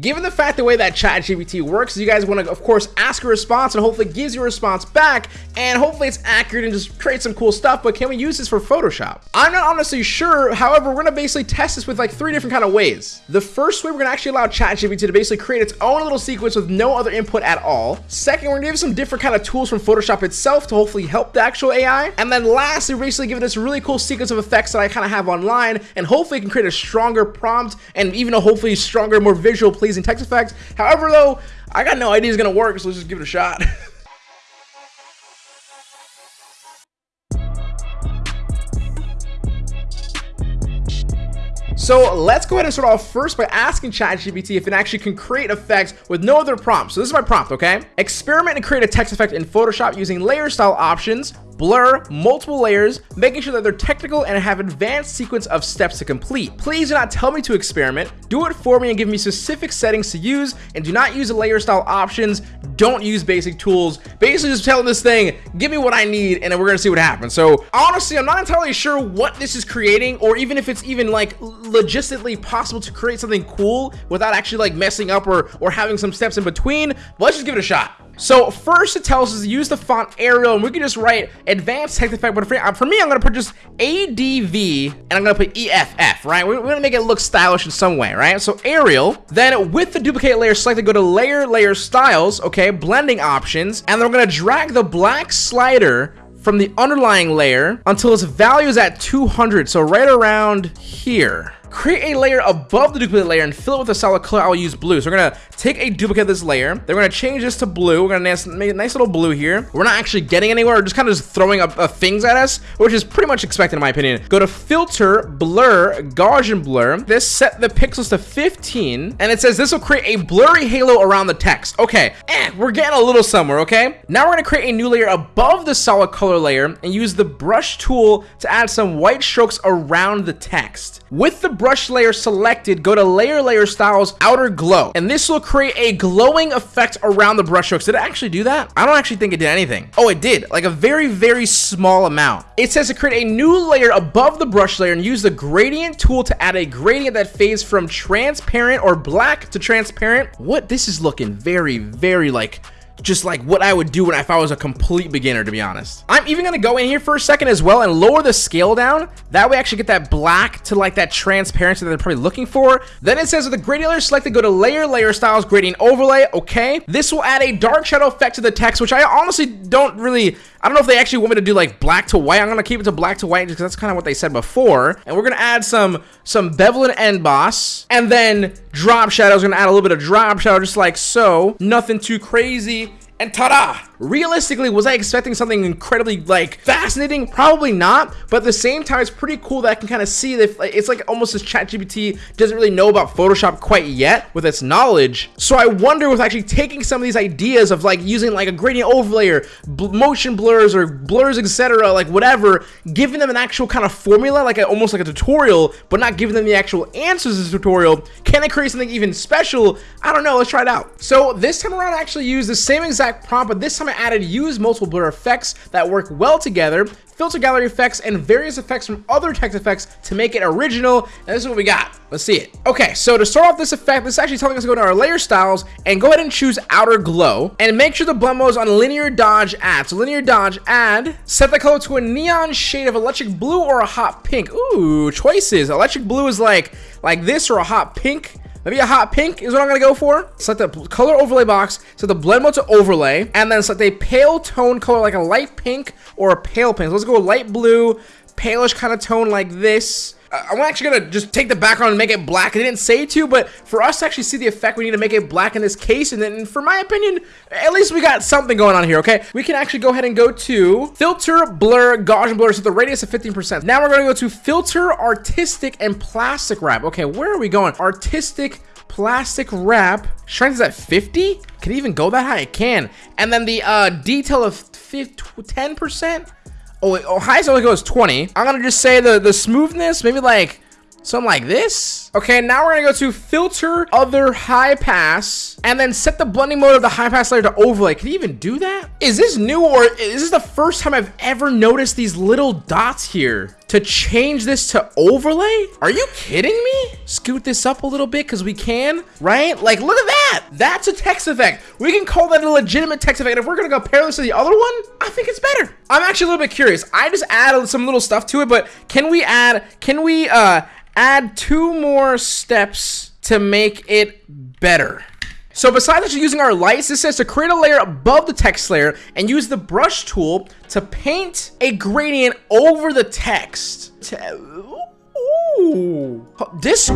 Given the fact the way that ChatGPT works, you guys want to, of course, ask a response and hopefully gives you a response back, and hopefully it's accurate and just create some cool stuff, but can we use this for Photoshop? I'm not honestly sure, however, we're going to basically test this with like three different kind of ways. The first way, we're going to actually allow ChatGPT to basically create its own little sequence with no other input at all. Second, we're going to give some different kind of tools from Photoshop itself to hopefully help the actual AI. And then lastly, we're basically giving this really cool sequence of effects that I kind of have online, and hopefully can create a stronger prompt and even a hopefully stronger, more visual pleasing text effects. However, though, I got no idea it's gonna work, so let's just give it a shot. So let's go ahead and start off first by asking ChatGPT if it actually can create effects with no other prompts. So this is my prompt, okay? Experiment and create a text effect in Photoshop using layer style options blur multiple layers, making sure that they're technical and have advanced sequence of steps to complete. Please do not tell me to experiment, do it for me and give me specific settings to use, and do not use the layer style options, don't use basic tools. Basically just tell this thing, give me what I need, and then we're gonna see what happens. So honestly, I'm not entirely sure what this is creating, or even if it's even like logistically possible to create something cool without actually like messing up or, or having some steps in between, but let's just give it a shot. So first it tells us to use the font Arial and we can just write advanced text effect. But for, uh, for me, I'm going to put just ADV and I'm going to put EFF, right? We're, we're going to make it look stylish in some way, right? So Arial, then with the duplicate layer selected, go to layer, layer styles, okay, blending options. And then we're going to drag the black slider from the underlying layer until its value is at 200. So right around here create a layer above the duplicate layer and fill it with a solid color. I'll use blue. So we're gonna take a duplicate of this layer. Then we're gonna change this to blue. We're gonna make a nice little blue here. We're not actually getting anywhere. We're just kind of just throwing up, uh, things at us, which is pretty much expected in my opinion. Go to filter, blur, Gaussian blur. This set the pixels to 15, and it says this will create a blurry halo around the text. Okay, eh, we're getting a little somewhere, okay? Now we're gonna create a new layer above the solid color layer and use the brush tool to add some white strokes around the text. With the brush layer selected, go to layer layer styles outer glow and this will create a glowing effect around the brush strokes. Did it actually do that? I don't actually think it did anything. Oh, it did like a very, very small amount. It says to create a new layer above the brush layer and use the gradient tool to add a gradient that fades from transparent or black to transparent. What? This is looking very, very like just like what I would do when if I was a complete beginner, to be honest. I'm even going to go in here for a second as well and lower the scale down. That way I actually get that black to like that transparency that they're probably looking for. Then it says with the gradient selected, go to layer, layer styles, gradient overlay. Okay. This will add a dark shadow effect to the text, which I honestly don't really, I don't know if they actually want me to do like black to white. I'm going to keep it to black to white because that's kind of what they said before. And we're going to add some, some bevel and emboss and then drop shadows. Going to add a little bit of drop shadow just like so. Nothing too crazy. And ta-da! Realistically, was I expecting something incredibly, like, fascinating? Probably not, but at the same time, it's pretty cool that I can kind of see that it's like almost as ChatGPT doesn't really know about Photoshop quite yet with its knowledge. So I wonder with actually taking some of these ideas of like using like a gradient overlay or motion blurs or blurs, etc., like whatever, giving them an actual kind of formula, like a, almost like a tutorial, but not giving them the actual answers to the tutorial. Can I create something even special? I don't know. Let's try it out. So this time around, I actually used the same exact prompt, but this time I added use multiple blur effects that work well together, filter gallery effects, and various effects from other text effects to make it original. And this is what we got. Let's see it. Okay, so to start off this effect, this is actually telling us to go to our layer styles and go ahead and choose outer glow and make sure the blend mode is on linear dodge add. So linear dodge add, set the color to a neon shade of electric blue or a hot pink. Ooh, choices. Electric blue is like like this or a hot pink. Maybe a hot pink is what I'm gonna go for. Select the color overlay box, set the blend mode to overlay, and then select a pale tone color like a light pink or a pale pink. So let's go light blue, palish kind of tone like this. I'm actually gonna just take the background and make it black. I didn't say to, but for us to actually see the effect, we need to make it black in this case. And then, for my opinion, at least we got something going on here, okay? We can actually go ahead and go to Filter, Blur, Gaussian Blur, set the radius of 15%. Now we're gonna go to Filter, Artistic, and Plastic Wrap. Okay, where are we going? Artistic, plastic wrap. Strength is at 50? Can it even go that high? It can. And then the uh, detail of 10%? Oh, wait, oh, highest only goes 20. I'm gonna just say the, the smoothness, maybe like something like this. Okay, now we're gonna go to filter other high pass and then set the blending mode of the high pass layer to overlay. Can you even do that? Is this new or is this the first time I've ever noticed these little dots here to change this to overlay? Are you kidding me? Scoot this up a little bit because we can, right? Like, look at that. That's a text effect. We can call that a legitimate text effect. If we're gonna compare this to the other one, I think it's better. I'm actually a little bit curious. I just added some little stuff to it, but can we add, can we uh, add two more steps to make it better? So besides actually using our lights, this says to create a layer above the text layer and use the brush tool to paint a gradient over the text. Ooh. This,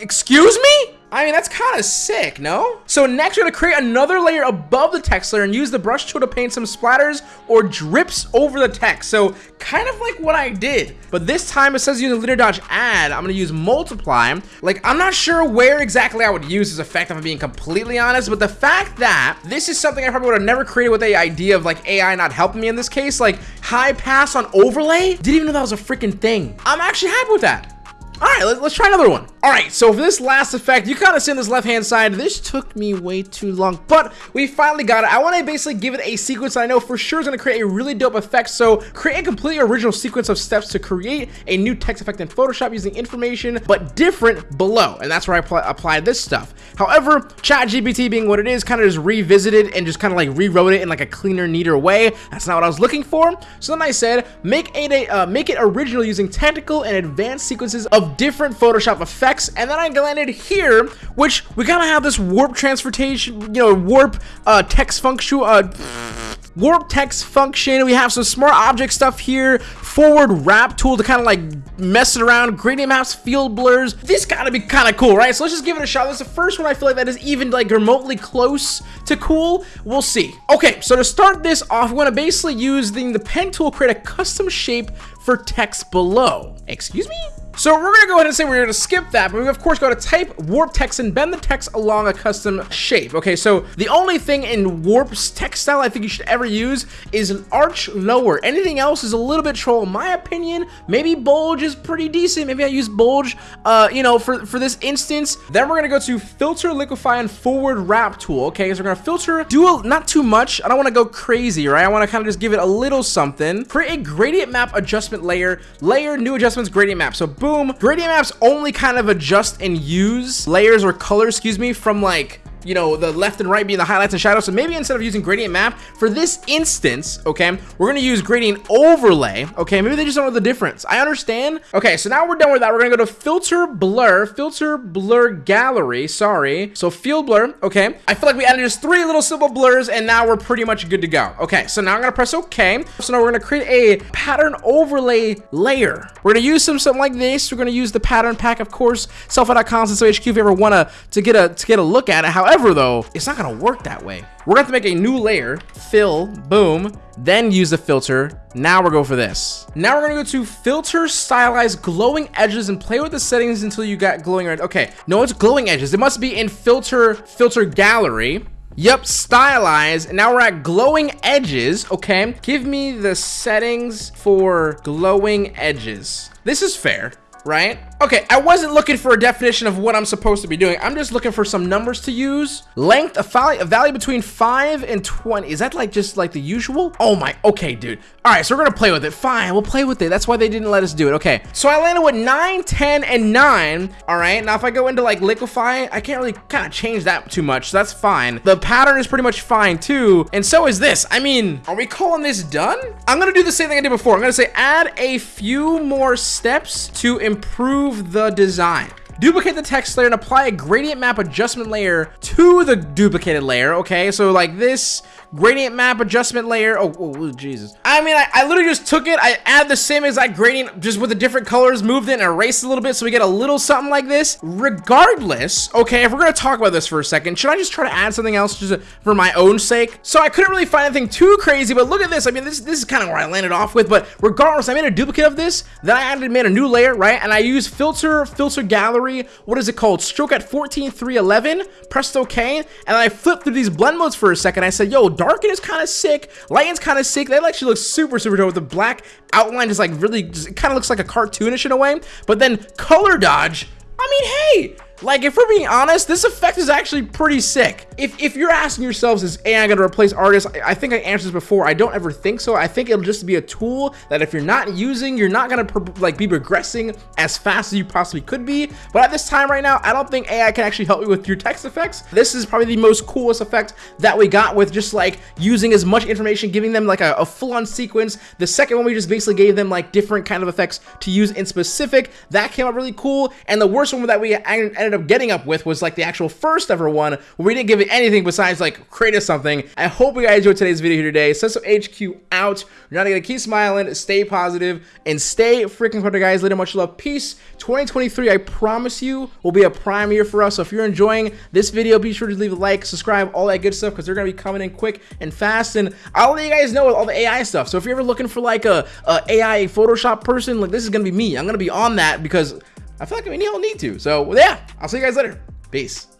excuse me? I mean, that's kind of sick, no? So next, we're gonna create another layer above the text layer and use the brush tool to paint some splatters or drips over the text. So kind of like what I did, but this time it says use linear dodge add. I'm gonna use multiply. Like, I'm not sure where exactly I would use this effect, if I'm being completely honest, but the fact that this is something I probably would have never created with the idea of like AI not helping me in this case, like high pass on overlay, didn't even know that was a freaking thing. I'm actually happy with that. All right, let, us try another one. All right, so for this last effect, you kind of see on this left-hand side, this took me way too long, but we finally got it. I want to basically give it a sequence that I know for sure is going to create a really dope effect. So create a completely original sequence of steps to create a new text effect in Photoshop using information, but different below. And that's where I pl applied this stuff. However, ChatGPT being what it is, kind of just revisited and just kind of like rewrote it in like a cleaner, neater way. That's not what I was looking for. So then I said, make, a, uh, make it original using technical and advanced sequences of different Photoshop effects, and then I landed here, which we kind of have this warp transportation, you know, warp uh, text function, uh, warp text function. We have some smart object stuff here, forward warp tool to kind of like mess it around, gradient maps, field blurs. This gotta be kind of cool, right? So let's just give it a shot. That's the first one I feel like that is even like remotely close to cool. We'll see. Okay, so to start this off, we want to basically use the, the pen tool, create a custom shape for text below. Excuse me? So we're gonna go ahead and say we're gonna skip that, but we of course go to type warp text and bend the text along a custom shape. Okay, so the only thing in warp's text style I think you should ever use is an arc lower. Anything else is a little bit troll in my opinion. Maybe bulge is pretty decent. Maybe I use bulge, uh, you know, for, for this instance. Then we're gonna go to filter, liquify, and forward warp tool. Okay, so we're gonna filter, do a, not too much. I don't wanna go crazy, right? I wanna kind of just give it a little something. Create a gradient map adjustment layer, layer, new adjustments, gradient map. So boom, boom. Gradient maps only kind of adjust and use layers or colors, excuse me, from like you know, the left and right being the highlights and shadows. So maybe instead of using gradient map, for this instance, okay, we're gonna use gradient overlay, okay? Maybe they just don't know the difference. I understand. Okay, so now we're done with that. We're gonna go to filter blur, filter blur gallery, sorry. So field blur, okay. I feel like we added just three little simple blurs and now we're pretty much good to go. Okay, so now I'm gonna press okay. So now we're gonna create a pattern overlay layer. We're gonna use some something like this. We're gonna use the pattern pack, of course, selfie.com, so HQ if you ever wanna to get a to get a look at it. However, However, though, it's not gonna work that way. We're gonna have to make a new layer, fill, boom, then use the filter. Now we're going for this. Now we're gonna go to filter, stylize glowing edges and play with the settings until you got glowing red. Okay, no, it's glowing edges. It must be in filter, filter gallery. Yep, stylize. And now we're at glowing edges, okay? Give me the settings for glowing edges. This is fair right? Okay, I wasn't looking for a definition of what I'm supposed to be doing. I'm just looking for some numbers to use. Length, a value, a value between 5 and 20. Is that like just like the usual? Oh my, okay, dude. All right, so we're gonna play with it. Fine, we'll play with it. That's why they didn't let us do it. Okay, so I landed with 9, 10, and 9. All right, now if I go into like liquify, I can't really kind of change that too much, so that's fine. The pattern is pretty much fine too, and so is this. I mean, are we calling this done? I'm gonna do the same thing I did before. I'm gonna say add a few more steps to improve the design. Duplicate the text layer and apply a gradient map adjustment layer to the duplicated layer, okay? So like this, gradient map adjustment layer. Oh, oh, oh Jesus. I mean, I, I, literally just took it. I add the same exact gradient just with the different colors, moved it and erased a little bit so we get a little something like this. Regardless, okay, if we're to talk about this for a second, should I just try to add something else just for my own sake? So I couldn't really find anything too crazy, but look at this. I mean, this, this is kind of where I landed off with, but regardless, I made a duplicate of this, then I added, made a new layer, right? And I use filter, filter gallery blurry. What is it called? Stroke at 14, 3, 11. Pressed OK. And I flipped through these blend modes for a second. I said, yo, darken is kind of sick. Lighten's kind of sick. That actually looks super, super dope with the black outline just like really, just, it kind of looks like a cartoonish in a way. But then color dodge, I mean, hey, like, if we're being honest, this effect is actually pretty sick. If, if you're asking yourselves, is AI going to replace artists? I, I, think I answered this before. I don't ever think so. I think it'll just be a tool that if you're not using, you're not going to like be progressing as fast as you possibly could be. But at this time right now, I don't think AI can actually help you with your text effects. This is probably the most coolest effect that we got with just like using as much information, giving them like a, a full-on sequence. The second one, we just basically gave them like different kind of effects to use in specific. That came out really cool. And the worst one that we ended ended up getting up with was like the actual first ever one where we didn't give it anything besides like create us something. I hope you guys enjoyed today's video here today. Sesso HQ out. You're not gonna keep smiling, stay positive, and stay freaking clever, guys. Later, much love, peace. 2023, I promise you, will be a prime year for us. So if you're enjoying this video, be sure to leave a like, subscribe, all that good stuff, because they're gonna be coming in quick and fast. And I'll let you guys know with all the AI stuff. So if you're ever looking for like a, a AI Photoshop person, like this is gonna be me. I'm gonna be on that because I feel like we all need to. So yeah, I'll see you guys later. Peace.